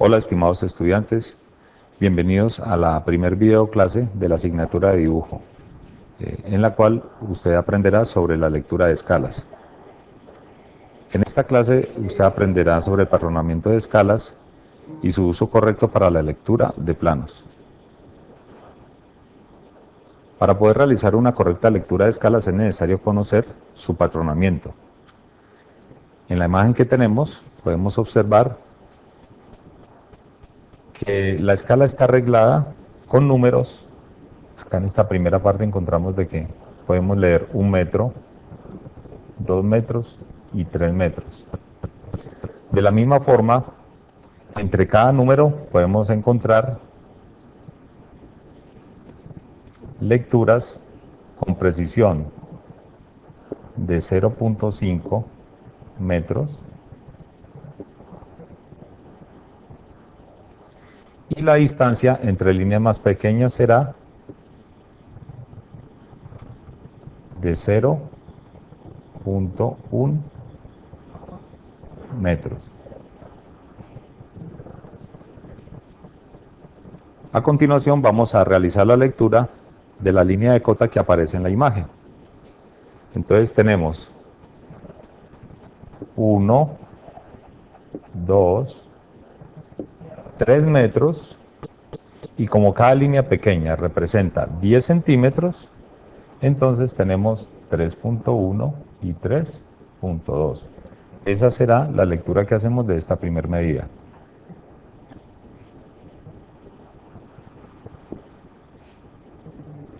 Hola estimados estudiantes, bienvenidos a la primer video clase de la asignatura de dibujo, eh, en la cual usted aprenderá sobre la lectura de escalas. En esta clase usted aprenderá sobre el patronamiento de escalas y su uso correcto para la lectura de planos. Para poder realizar una correcta lectura de escalas es necesario conocer su patronamiento. En la imagen que tenemos podemos observar que la escala está arreglada con números. Acá en esta primera parte encontramos de que podemos leer un metro, dos metros y tres metros. De la misma forma, entre cada número podemos encontrar lecturas con precisión de 0.5 metros y la distancia entre líneas más pequeñas será de 0.1 metros. A continuación vamos a realizar la lectura de la línea de cota que aparece en la imagen. Entonces tenemos 1, 2, 3 metros y como cada línea pequeña representa 10 centímetros, entonces tenemos 3.1 y 3.2. Esa será la lectura que hacemos de esta primera medida.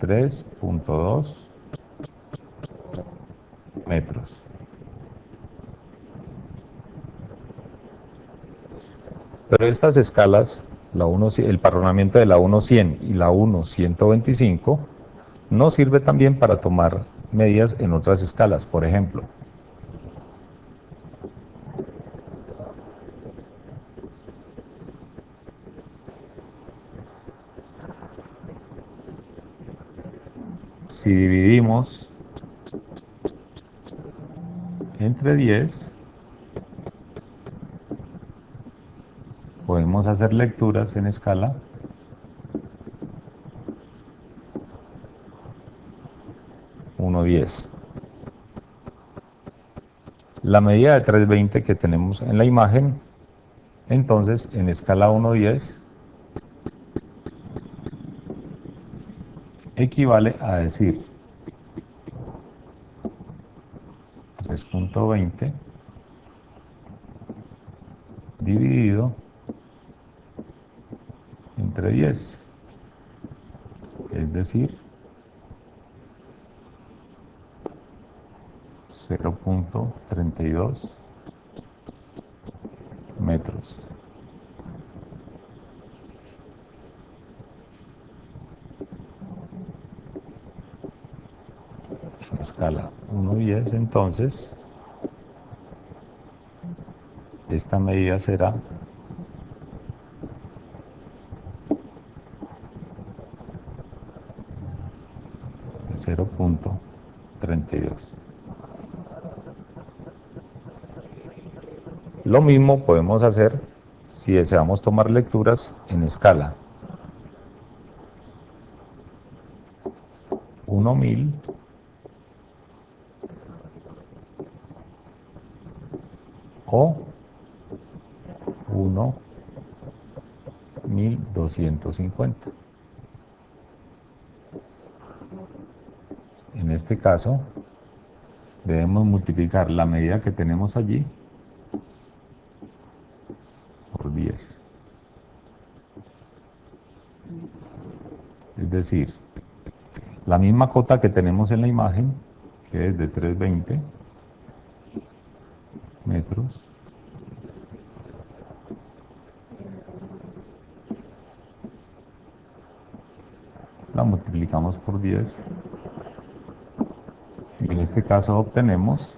3.2 metros. Pero estas escalas, la 1, el parronamiento de la 1.100 y la 1.125, no sirve también para tomar medidas en otras escalas. Por ejemplo, si dividimos entre 10, podemos hacer lecturas en escala uno diez. La medida de 320 que tenemos en la imagen, entonces en escala 1.10 equivale a decir 3.20 entre 10, es decir, 0.32 metros. escala 1.10, entonces esta medida será 0.32. Lo mismo podemos hacer si deseamos tomar lecturas en escala 1000 o 1.1250. En este caso, debemos multiplicar la medida que tenemos allí por 10. Es decir, la misma cota que tenemos en la imagen, que es de 320 metros, la multiplicamos por 10 en este caso obtenemos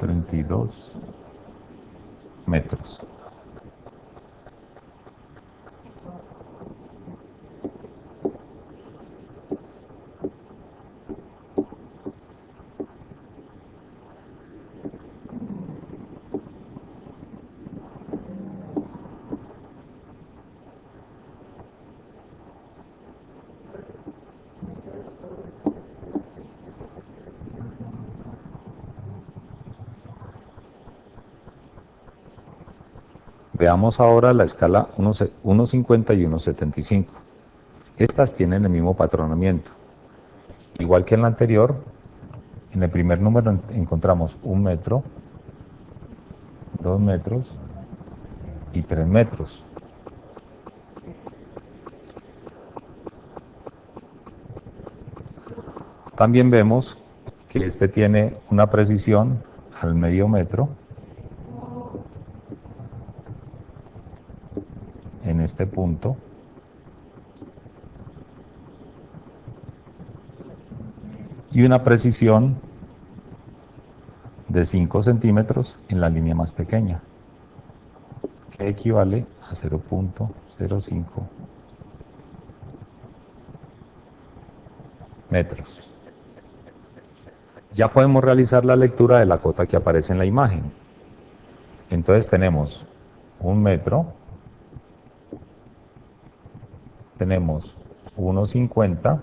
...32 metros. Veamos ahora la escala 1.50 y 1.75. Estas tienen el mismo patronamiento. Igual que en la anterior, en el primer número encontramos un metro, dos metros y tres metros. También vemos que este tiene una precisión al medio metro en este punto y una precisión de 5 centímetros en la línea más pequeña, que equivale a 0.05 metros. Ya podemos realizar la lectura de la cota que aparece en la imagen. Entonces tenemos un metro, tenemos 1,50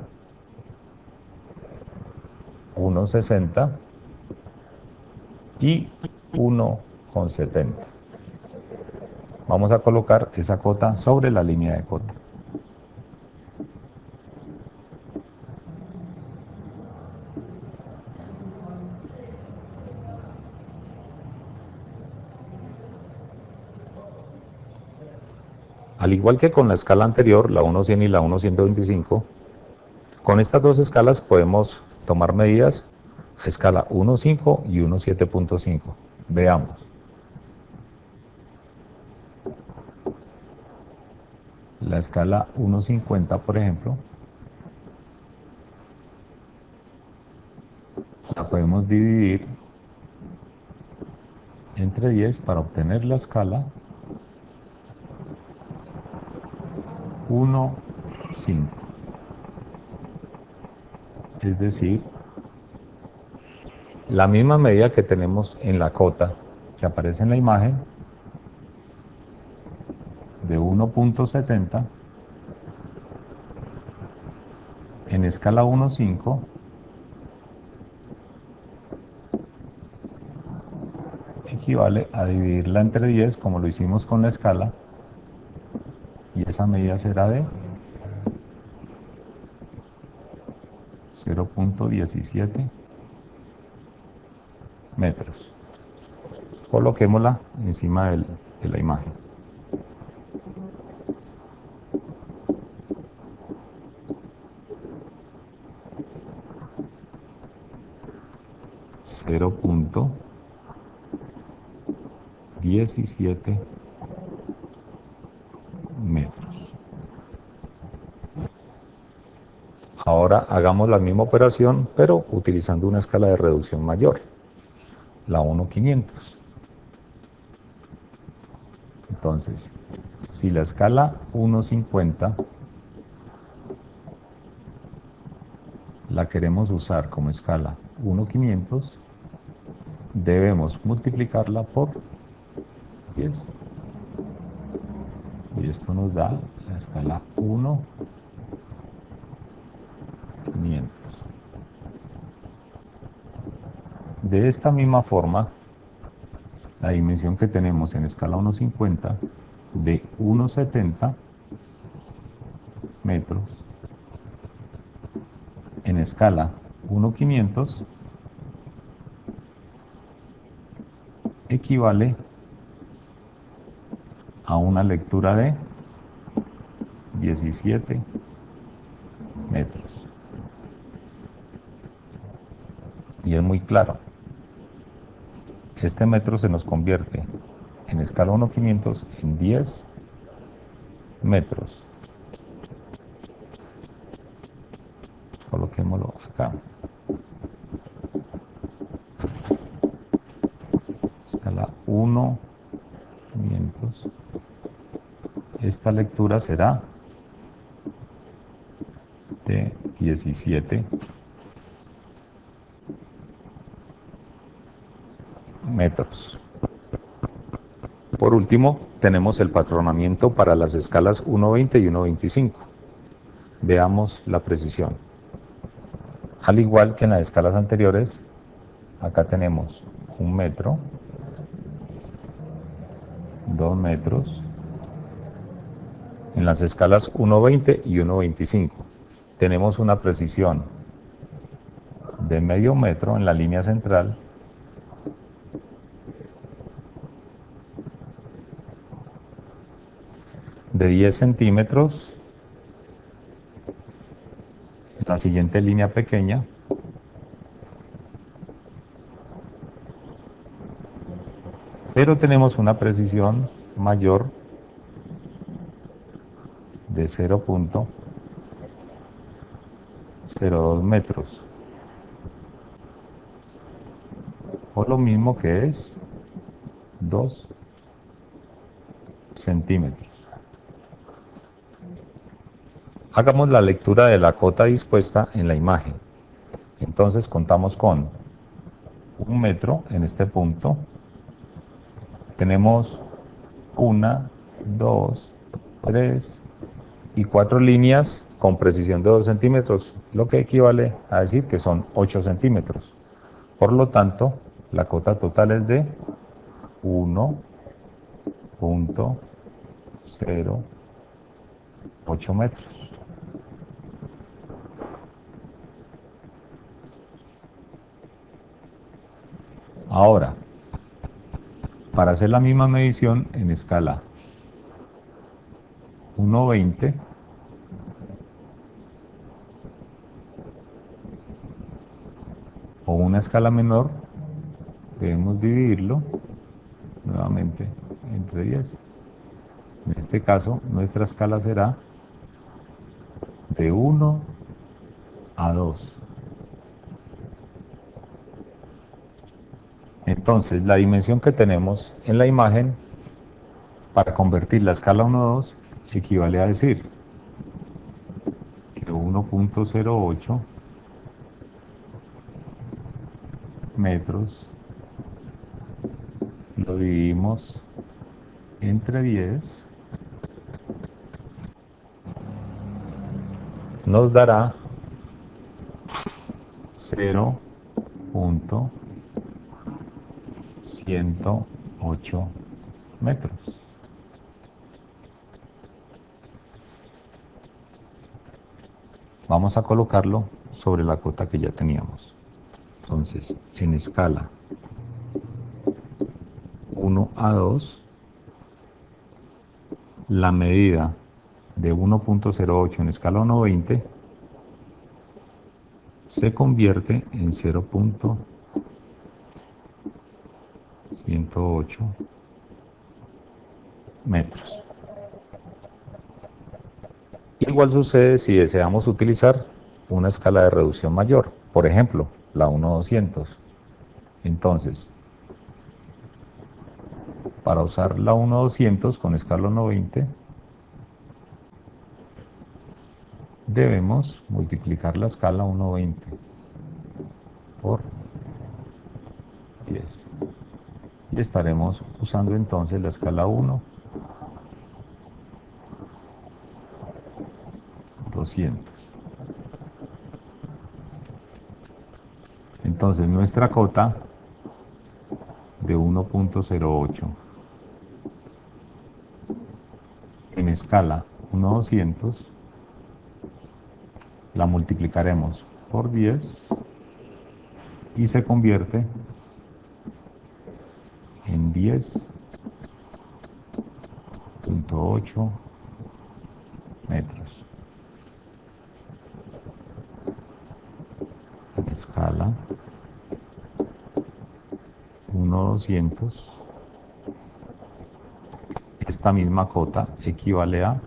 1,60 y 1,70. Vamos a colocar esa cota sobre la línea de cota. Al igual que con la escala anterior, la 1.100 y la 1.125, con estas dos escalas podemos tomar medidas a escala 1.5 y 1.7.5. Veamos. La escala 1.50, por ejemplo, la podemos dividir entre 10 para obtener la escala 1.5 es decir, la misma medida que tenemos en la cota que aparece en la imagen de 1.70 en escala 1.5 equivale a dividirla entre 10 como lo hicimos con la escala esa medida será de 0.17 metros. Coloquémosla encima de la imagen. Cero punto diecisiete Ahora hagamos la misma operación, pero utilizando una escala de reducción mayor, la 1500. Entonces, si la escala 150 la queremos usar como escala 1500, debemos multiplicarla por 10. Y esto nos da la escala 1 de esta misma forma, la dimensión que tenemos en escala 1.50 de 1.70 metros en escala 1.500 equivale a una lectura de 17 metros. Y es muy claro. Este metro se nos convierte en escala 1.500 en 10 metros. Coloquémoslo acá. Escala 1.500. Esta lectura será de 17 Por último, tenemos el patronamiento para las escalas 1.20 y 1.25. Veamos la precisión. Al igual que en las escalas anteriores, acá tenemos un metro, 2 metros. En las escalas 1.20 y 1.25 tenemos una precisión de medio metro en la línea central de 10 centímetros la siguiente línea pequeña. Pero tenemos una precisión mayor de 0.02 metros. O lo mismo que es 2 centímetros Hagamos la lectura de la cota dispuesta en la imagen. Entonces contamos con un metro en este punto. Tenemos una, dos, tres y cuatro líneas con precisión de 2 centímetros, lo que equivale a decir que son 8 centímetros. Por lo tanto, la cota total es de 1.08 metros. Ahora, para hacer la misma medición en escala 1.20, o una escala menor, debemos dividirlo nuevamente entre 10. En este caso, nuestra escala será de 1 a 2. Entonces, la dimensión que tenemos en la imagen, para convertir la escala 1 a 2, equivale a decir que 1.08 metros lo dividimos entre 10 nos dará 0.08 108 metros. Vamos a colocarlo sobre la cota que ya teníamos. Entonces, en escala 1 a 2, la medida de 1.08 en escala 1.20 se convierte en 0.08 108 metros. Igual sucede si deseamos utilizar una escala de reducción mayor, por ejemplo, la 1200. Entonces, para usar la 1200 con escala 120, debemos multiplicar la escala 120 por 10 estaremos usando entonces la escala 1 200 entonces nuestra cota de 1.08 en escala 1.200 la multiplicaremos por 10 y se convierte en 10.8 metros. Escala 1.200. Esta misma cota equivale a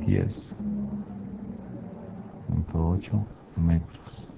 10.8 metros.